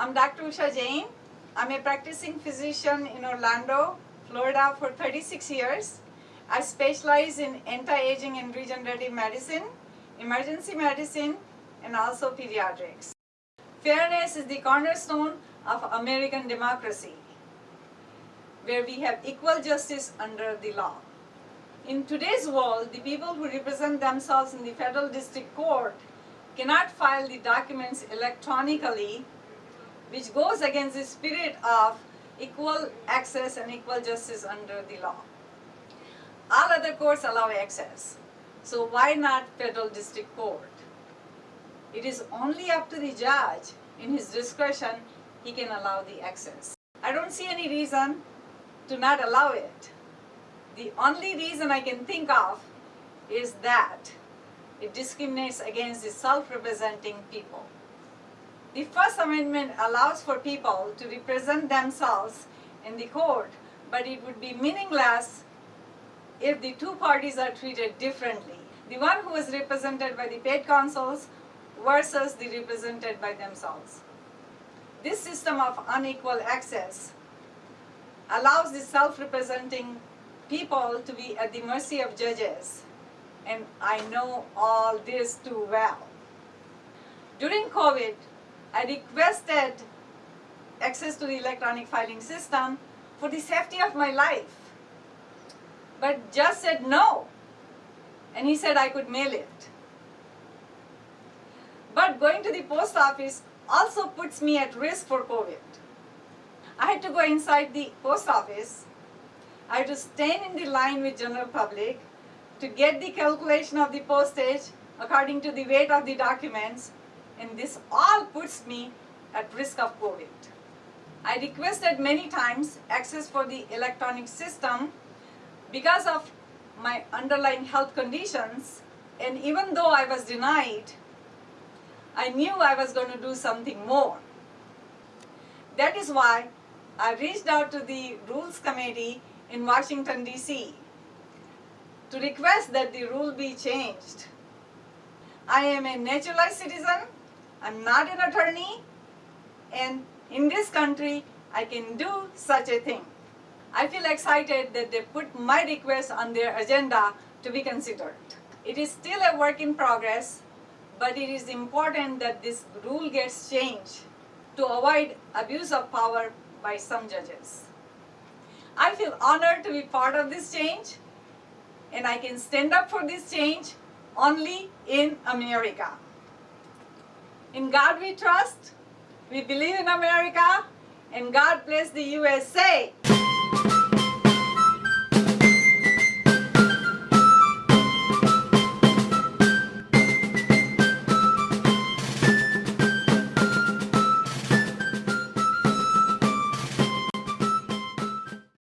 I'm Dr. Usha Jain. I'm a practicing physician in Orlando, Florida for 36 years. I specialize in anti-aging and regenerative medicine, emergency medicine, and also pediatrics. Fairness is the cornerstone of American democracy, where we have equal justice under the law. In today's world, the people who represent themselves in the federal district court cannot file the documents electronically which goes against the spirit of equal access and equal justice under the law. All other courts allow access, so why not federal district court? It is only up to the judge, in his discretion, he can allow the access. I don't see any reason to not allow it. The only reason I can think of is that it discriminates against the self-representing people. The First Amendment allows for people to represent themselves in the court, but it would be meaningless if the two parties are treated differently. The one who is represented by the paid counsels versus the represented by themselves. This system of unequal access allows the self-representing people to be at the mercy of judges. And I know all this too well. During COVID, I requested access to the electronic filing system for the safety of my life. But just said no. And he said I could mail it. But going to the post office also puts me at risk for COVID. I had to go inside the post office. I had to stand in the line with general public to get the calculation of the postage according to the weight of the documents and this all puts me at risk of COVID. I requested many times access for the electronic system because of my underlying health conditions and even though I was denied, I knew I was going to do something more. That is why I reached out to the Rules Committee in Washington, D.C. to request that the rule be changed. I am a naturalized citizen I'm not an attorney and in this country I can do such a thing. I feel excited that they put my request on their agenda to be considered. It is still a work in progress, but it is important that this rule gets changed to avoid abuse of power by some judges. I feel honored to be part of this change and I can stand up for this change only in America. In God we trust, we believe in America, and God bless the USA.